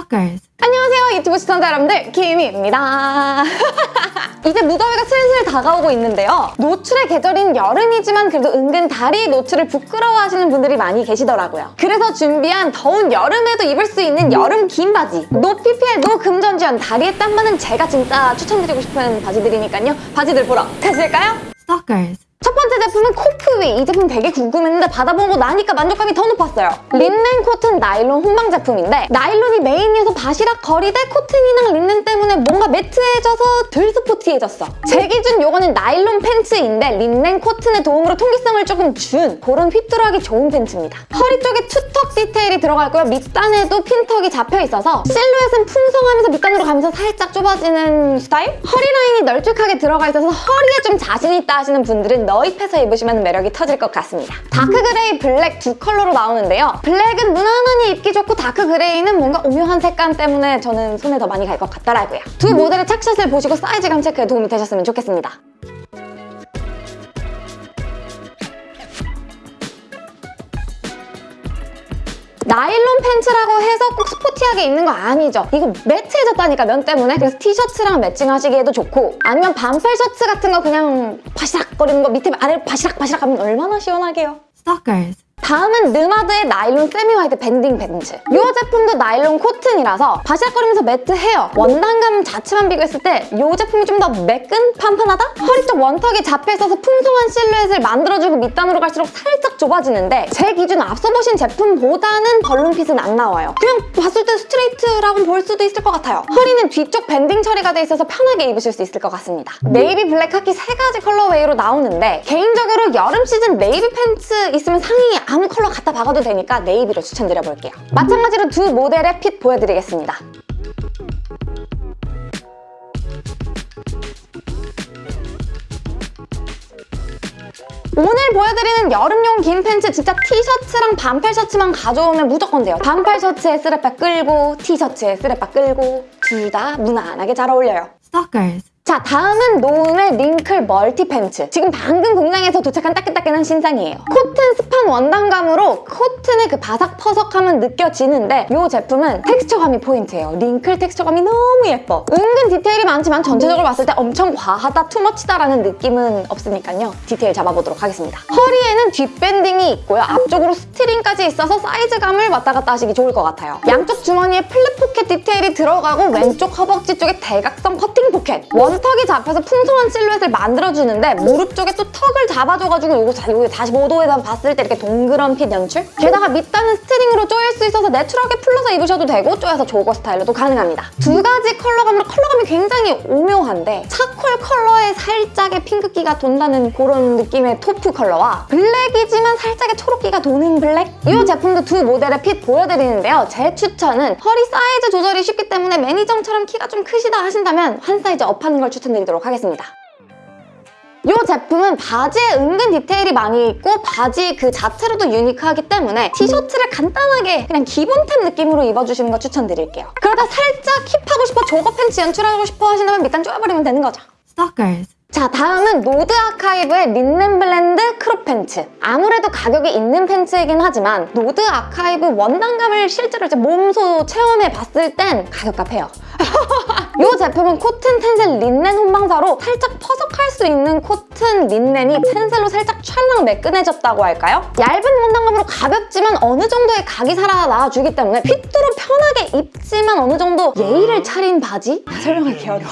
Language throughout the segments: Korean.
Stalkers. 안녕하세요 유튜브 시청자 여러분들 김희입니다 이제 무더위가 슬슬 다가오고 있는데요 노출의 계절인 여름이지만 그래도 은근 다리 노출을 부끄러워하시는 분들이 많이 계시더라고요 그래서 준비한 더운 여름에도 입을 수 있는 여름 긴 바지 no PPL no 금전지원 다리에 땀 많은 제가 진짜 추천드리고 싶은 바지들이니까요 바지들 보러 가실까요? Stalkers. 첫 번째 제품은 코프위. 이 제품 되게 궁금했는데 받아보고 나니까 만족감이 더 높았어요. 린넨 코튼 나일론 혼방 제품인데 나일론이 메인이어서 바시락거리되 코튼이랑 린넨 때문에 뭔가 matte해져서 덜 스포티해졌어. 제 기준 요거는 나일론 팬츠인데 린넨 코튼의 도움으로 통기성을 조금 준 그런 휘뚜루하기 좋은 팬츠입니다. 허리 쪽에 two tuck 디테일이 들어가고요. 밑단에도 pintuck이 잡혀있어서 실루엣은 풍성하면서 밑단으로 가면서 살짝 좁아지는 스타일? 허리 라인이 널찍하게 들어가 있어서 허리에 좀 자신 있다 하시는 분들은 넣입해서 입으시면 매력이 터질 것 같습니다. dark gray, 블랙 두 컬러로 나오는데요. 블랙은 무난하니 입기 좋고 dark gray는 뭔가 오묘한 색감 때문에 저는 손에 더 많이 갈 것 같더라고요. 두 모델의 착샷을 보시고 사이즈감 체크에 도움이 되셨으면 좋겠습니다. 나일론 팬츠라고 해서 꼭 스포티하게 입는 거 아니죠. 이거 matte해졌다니까 면 때문에. 그래서 티셔츠랑 매칭하시기에도 좋고 아니면 반팔 셔츠 같은 거 그냥 바시락거리는 거 밑에 아래 바시락바시락 하면 얼마나 시원하게요. Stalkers. 다음은 느마드의 나일론 semi wide banding 팬츠. 이 제품도 나일론 코튼이라서 바시락거리면서 matte해요, 원단감 자체만 비교했을 때 이 제품이 좀 더 매끈? 판판하다? 허리 쪽 one tuck이 잡혀 있어서 풍성한 실루엣을 만들어주고 밑단으로 갈수록 살짝 좁아지는데 제 기준 앞서 보신 제품보다는 balloon fit은 안 나와요. 그냥 봤을 때 스트레이트라고 볼 수도 있을 것 같아요. 허리는 뒤쪽 banding 처리가 돼 있어서 편하게 입으실 수 있을 것 같습니다. 네이비, 블랙, 카키 세 가지 colorway로 나오는데 개인적으로 여름 시즌 네이비 팬츠 있으면 상의 아무 컬러 갖다 박아도 되니까 navy로 추천드려볼게요. 마찬가지로 두 모델의 fit 보여드리겠습니다. 오늘 보여드리는 여름용 긴 팬츠 진짜 티셔츠랑 반팔 셔츠만 가져오면 무조건 돼요. 반팔 셔츠에 스레빠 끌고 티셔츠에 스레빠 끌고 둘 다 무난하게 잘 어울려요. Stalkers. 자 다음은 노움의 wrinkle multi 팬츠. 지금 방금 공장에서 도착한 따끈따끈한 신상이에요. 코튼 스판 원단감으로 코튼의 그 바삭퍼석함은 느껴지는데 이 제품은 텍스처감이 포인트예요. wrinkle texture감이 너무 예뻐. 은근 디테일이 많지만 전체적으로 봤을 때 엄청 과하다 too much다라는 느낌은 없으니까요. 디테일 잡아보도록 하겠습니다. 허리에는 뒷banding이 있고요. 앞쪽으로 string까지 있어서 사이즈감을 왔다 갔다 하시기 좋을 것 같아요. 양쪽 주머니에 flap pocket 디테일이 들어가고 왼쪽 허벅지 쪽에 대각선 cutting pocket. one tuck이 잡혀서 풍성한 실루엣을 만들어주는데 무릎 쪽에 또 tuck을 잡아줘가지고 이거 45도에서 봤을 때 이렇게 동그란 fit 연출? 게다가 밑단은 string으로 조일 수 있어서 내추럴하게 풀러서 입으셔도 되고 조여서 jogger 스타일로도 가능합니다. 두 가지 컬러감으로 컬러 감이 굉장히 오묘한데 charcoal 컬러에 살짝의 핑크기가 돈다는 그런 느낌의 taupe 컬러와 블랙이지만 살짝의 초록기가 도는 블랙? 이 제품도 두 모델의 fit 보여드리는데요. 제 추천은 허리 사이즈 조절이 쉽기 때문에 매니정처럼 키가 좀 크시다 하신다면 한 사이즈 up하는 걸 추천드리도록 하겠습니다. 이 제품은 바지에 은근 디테일이 많이 있고 바지 그 자체로도 유니크하기 때문에 티셔츠를 간단하게 그냥 기본템 느낌으로 입어주시는 거 추천드릴게요. 그러다 살짝 힙하고 싶어 jogger 팬츠 연출하고 싶어 하신다면 밑단 쪼여버리면 되는 거죠. Stalkers. 자 다음은 노드 아카이브의 린넨 blend crop 팬츠 아무래도 가격이 있는 팬츠이긴 하지만 노드 아카이브 원단감을 실제로 이제 몸소 체험해 봤을 땐 가격값 해요 이 제품은 코튼 텐셀 린넨 혼방사로 살짝 퍼석할 수 있는 코튼 린넨이 텐셀로 살짝 찰랑 매끈해졌다고 할까요? 얇은 원단감으로 가볍지만 어느 정도의 각이 살아나주기 때문에 fit도로 편하게 입지만 어느 정도 예의를 차린 바지? 설명하기 어려워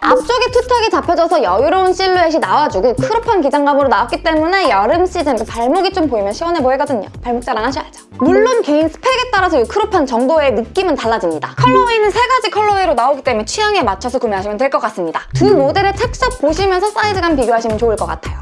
앞쪽에 투tuck이 잡혀져서 여유로운 실루엣이 나와주고 crop한 기장감으로 나왔기 때문에 여름 시즌 발목이 좀 보이면 시원해 보이거든요. 발목 자랑 하셔야죠. 물론 개인 스펙에 따라서 이 crop한 정도의 느낌은 달라집니다. colorway는 세 가지 colorway로 나오기 때문에 취향에 맞춰서 구매하시면 될 것 같습니다. 두 모델의 착샷 보시면서 사이즈감 비교하시면 좋을 것 같아요.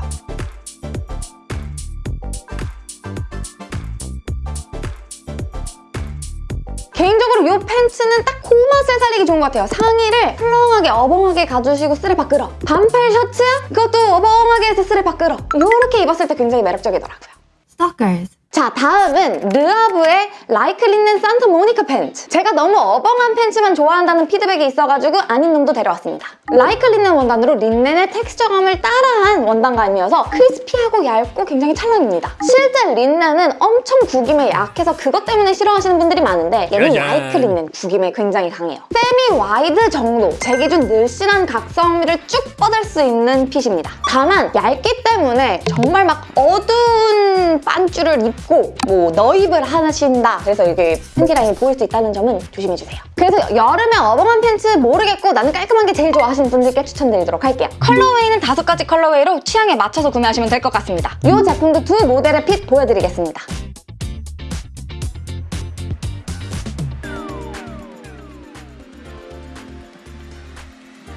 개인적으로 이 팬츠는 딱 그 맛을 살리기 좋은 것 같아요. 상의를 훌렁하게 어벙하게 가주시고 쓰레빠 끌어. 반팔 셔츠? 그것도 어벙하게 해서 쓰레빠 끌어. 이렇게 입었을 때 굉장히 매력적이더라고요. Stalkers. 자 다음은 르아브의 like linen 산타 모니카 팬츠 제가 너무 어벙한 팬츠만 좋아한다는 피드백이 있어가지고 아닌 놈도 데려왔습니다. like linen 원단으로 린넨의 텍스처감을 따라한 원단감이어서 crispy하고 얇고 굉장히 찰랑입니다. 실제 린넨은 엄청 구김에 약해서 그것 때문에 싫어하시는 분들이 많은데 얘는 짜잔. like linen 구김에 굉장히 강해요. semi wide 정도 제 기준 늘씬한 각선미를 쭉 뻗을 수 있는 fit입니다. 다만 얇기 때문에 정말 막 어두운 빤쓰를 입고 뭐 넣입을 하신다. 그래서 이게 팬티 라인이 보일 수 있다는 점은 조심해주세요. 그래서 여름에 어벙한 팬츠 모르겠고 나는 깔끔한 게 제일 좋아하시는 분들께 추천드리도록 할게요. colorway는 다섯 가지 colorway로 취향에 맞춰서 구매하시면 될 것 같습니다. 이 제품도 두 모델의 fit 보여드리겠습니다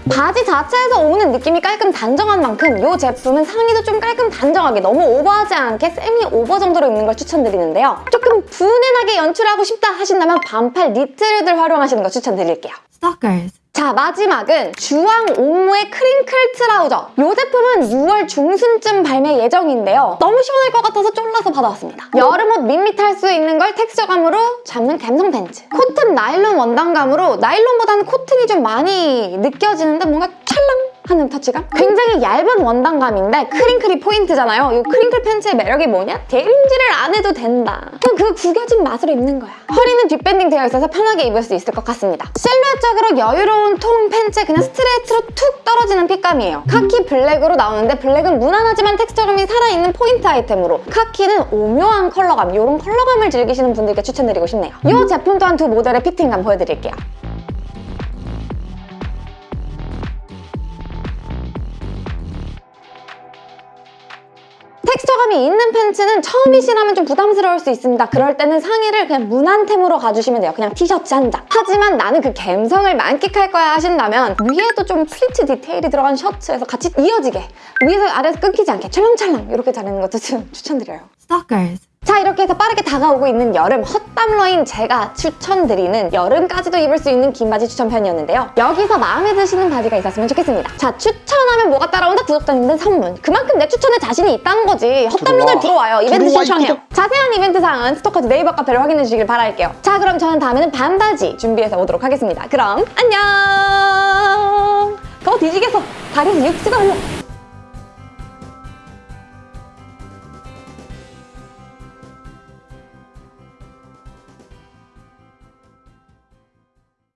바지 자체에서 오는 느낌이 깔끔 단정한 만큼 이 제품은 상의도 좀 깔끔 단정하게 너무 오버하지 않게 semi over 정도로 입는 걸 추천드리는데요. 조금 분위기 나게 연출하고 싶다 하신다면 반팔 니트를 활용하시는 거 추천드릴게요. Stalkers. 자 마지막은 주황 옥무의 crinkle trouser. 이 제품은 6월 중순쯤 발매 예정인데요. 너무 시원할 것 같아서 쫄라서 받아왔습니다. 여름옷 밋밋할 수 있는 걸 texture감으로 잡는 감성 팬츠. 코튼 나일론 원단감으로 나일론보다는 코튼이 좀 많이 느껴지는데 뭔가 하는 터치감? 굉장히 얇은 원단감인데 crinkle이 포인트잖아요. 이 crinkle 팬츠의 매력이 뭐냐? 다림질을 안 해도 된다. 그냥 그 구겨진 맛으로 입는 거야. 허리는 뒷banding 되어 있어서 편하게 입을 수 있을 것 같습니다. 실루엣적으로 여유로운 통 팬츠 그냥 스트레이트로 툭 떨어지는 fit감이에요. 카키 블랙으로 나오는데 블랙은 무난하지만 텍스처감이 살아있는 포인트 아이템으로 카키는 오묘한 컬러감, 이런 컬러감을 즐기시는 분들께 추천드리고 싶네요. 이 제품 또한 두 모델의 fitting감 보여드릴게요. 텍스처감이 있는 팬츠는 처음이시라면 좀 부담스러울 수 있습니다. 그럴 때는 상의를 그냥 무난템으로 가주시면 돼요. 그냥 티셔츠 한 장. 하지만 나는 그 감성을 만끽할 거야 하신다면 위에도 좀 플리츠 디테일이 들어간 셔츠에서 같이 이어지게 위에서 아래에서 끊기지 않게 찰랑찰랑 이렇게 자르는 것도 좀 추천드려요. Stalkers. 자 이렇게 해서 빠르게 다가오고 있는 여름 헛땀러인 제가 추천드리는 여름까지도 입을 수 있는 긴 바지 추천 편이었는데요. 여기서 마음에 드시는 바지가 있었으면 좋겠습니다. 자 추천하면 뭐가 따라온다? 구독자님들 선물. 그만큼 내 추천에 자신이 있다는 거지. 헛땀러들 들어와 요. 이벤트 들어와, 신청해요. 자세한 이벤트 사항은 스토커즈 네이버 카페를 확인해 주시길 바랄게요. 자 그럼 저는 다음에는 반바지 준비해서 오도록 하겠습니다. 그럼 안녕! 더 뒤지겠어. 다리에서 육수가 흘러.